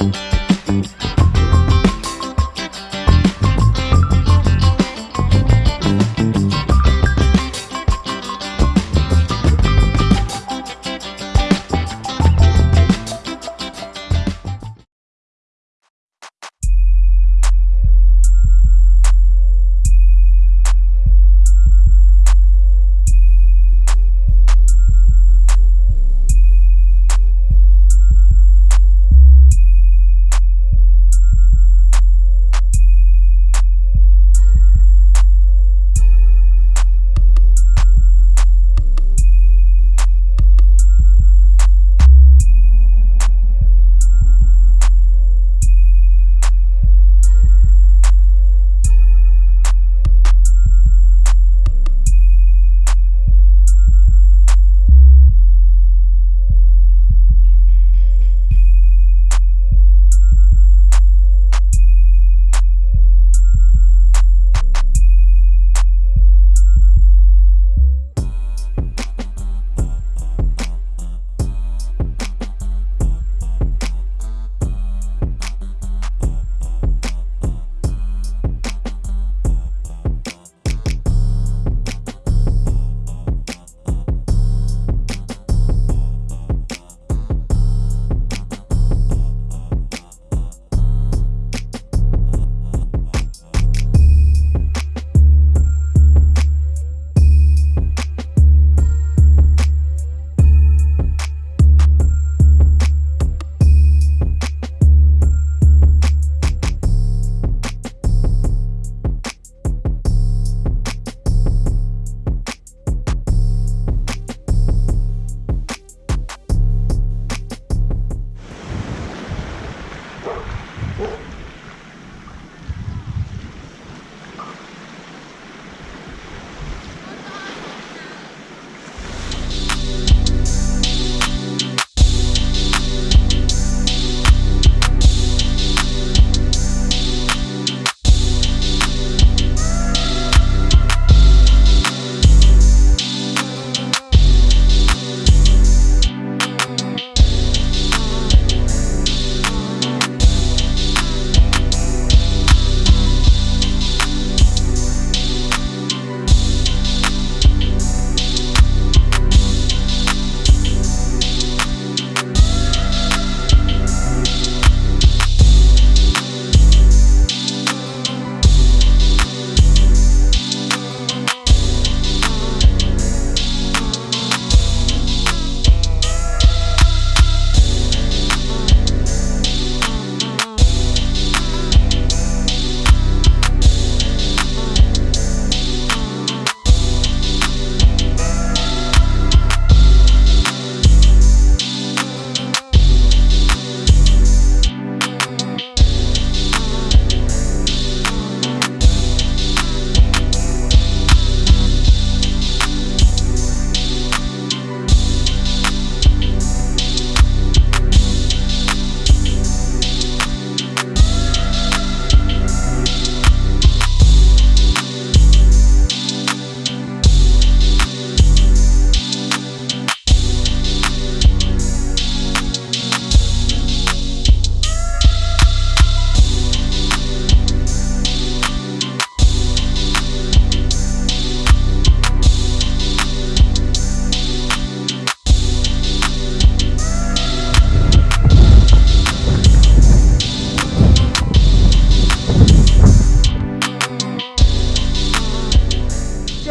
Musik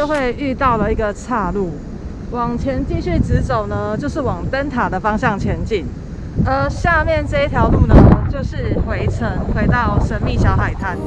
会遇到了一个岔路，往前继续直走呢，就是往灯塔的方向前进。而下面这一条路呢，就是回程，回到神秘小海滩。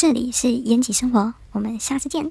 这里是延吉生活，我们下次见。